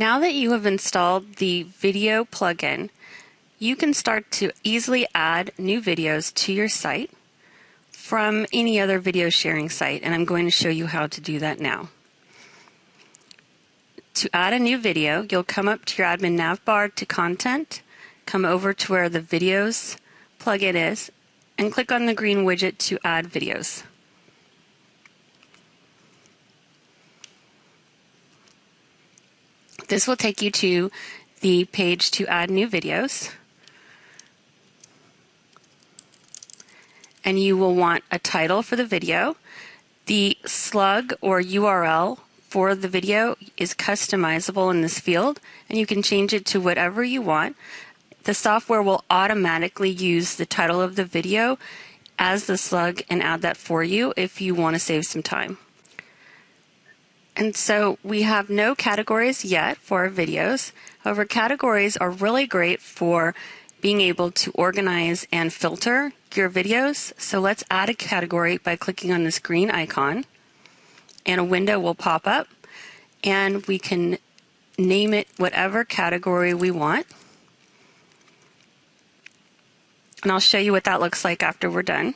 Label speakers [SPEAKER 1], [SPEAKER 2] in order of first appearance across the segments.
[SPEAKER 1] Now that you have installed the video plugin, you can start to easily add new videos to your site from any other video sharing site, and I'm going to show you how to do that now. To add a new video, you'll come up to your admin navbar to content, come over to where the videos plugin is, and click on the green widget to add videos. This will take you to the page to add new videos. And you will want a title for the video. The slug or URL for the video is customizable in this field, and you can change it to whatever you want. The software will automatically use the title of the video as the slug and add that for you if you want to save some time. And so we have no categories yet for our videos. However, categories are really great for being able to organize and filter your videos. So let's add a category by clicking on this green icon and a window will pop up and we can name it whatever category we want. And I'll show you what that looks like after we're done.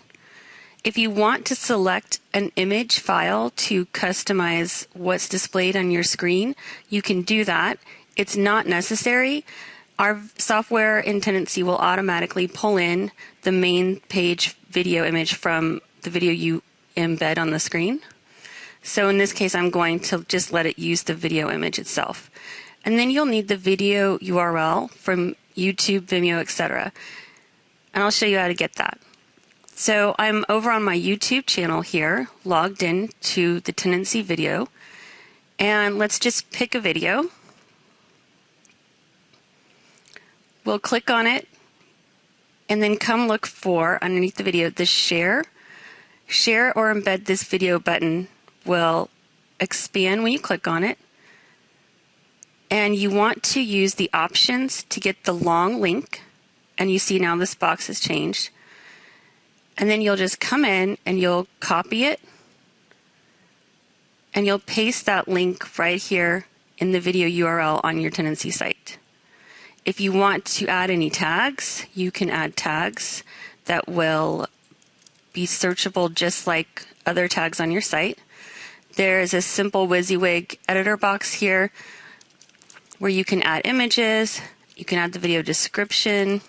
[SPEAKER 1] If you want to select an image file to customize what's displayed on your screen, you can do that. It's not necessary. Our software in Tendenci will automatically pull in the main page video image from the video you embed on the screen. So in this case, I'm going to just let it use the video image itself. And then you'll need the video URL from YouTube, Vimeo, etc. And I'll show you how to get that. So I'm over on my YouTube channel here, logged in to the Tendenci video. And let's just pick a video. We'll click on it and then come look for underneath the video the share. Share or embed this video button will expand when you click on it. And you want to use the options to get the long link. And you see now this box has changed. And then you'll just come in and you'll copy it and you'll paste that link right here in the video URL on your Tendenci site. If you want to add any tags, you can add tags that will be searchable just like other tags on your site. There is a simple WYSIWYG editor box here where you can add images, you can add the video description,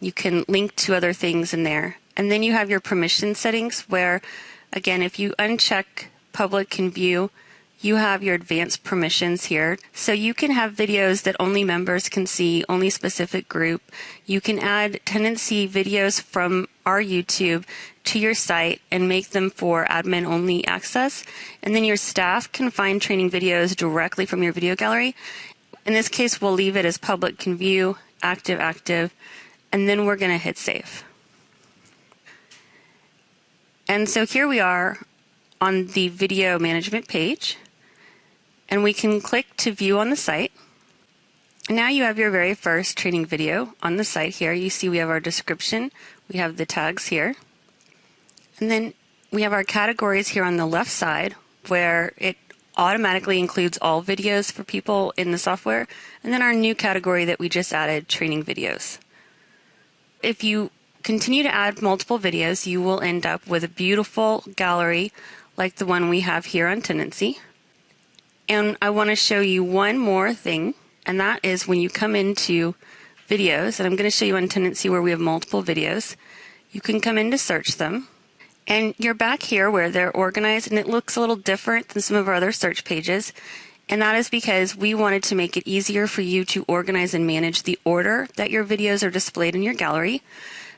[SPEAKER 1] you can link to other things in there. And then you have your permission settings where, again, if you uncheck public can view, you have your advanced permissions here. So you can have videos that only members can see, only specific group. You can add Tendenci videos from our YouTube to your site and make them for admin only access. And then your staff can find training videos directly from your video gallery. In this case, we'll leave it as public can view, active, active, and then we're going to hit save. And so here we are on the video management page, and we can click to view on the site. And now you have your very first training video on the site here. You see we have our description, we have the tags here, and then we have our categories here on the left side where it automatically includes all videos for people in the software, and then our new category that we just added, training videos. If you continue to add multiple videos, you will end up with a beautiful gallery like the one we have here on Tendenci. And I want to show you one more thing, and that is when you come into videos, and I'm going to show you on Tendenci where we have multiple videos, you can come in to search them. And you're back here where they're organized, and it looks a little different than some of our other search pages. And that is because we wanted to make it easier for you to organize and manage the order that your videos are displayed in your gallery.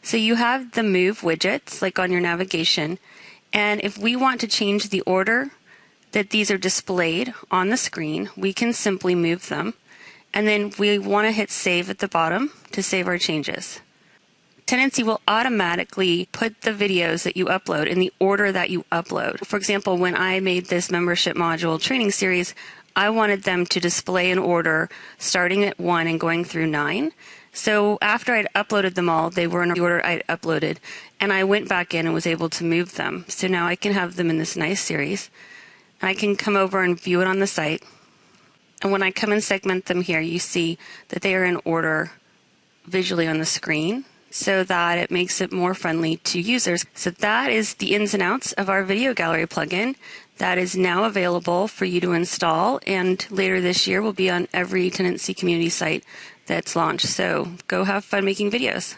[SPEAKER 1] So you have the move widgets like on your navigation. And if we want to change the order that these are displayed on the screen, we can simply move them. And then we want to hit save at the bottom to save our changes. Tendenci will automatically put the videos that you upload in the order that you upload. For example, when I made this membership module training series, I wanted them to display in order starting at 1 and going through 9. So after I'd uploaded them all, they were in the order I'd uploaded, and I went back in and was able to move them. So now I can have them in this nice series. And I can come over and view it on the site. And when I come and segment them here, you see that they are in order visually on the screen so that it makes it more friendly to users. So that is the ins and outs of our Video Gallery plugin that is now available for you to install and later this year will be on every Tendenci community site that's launched. So go have fun making videos.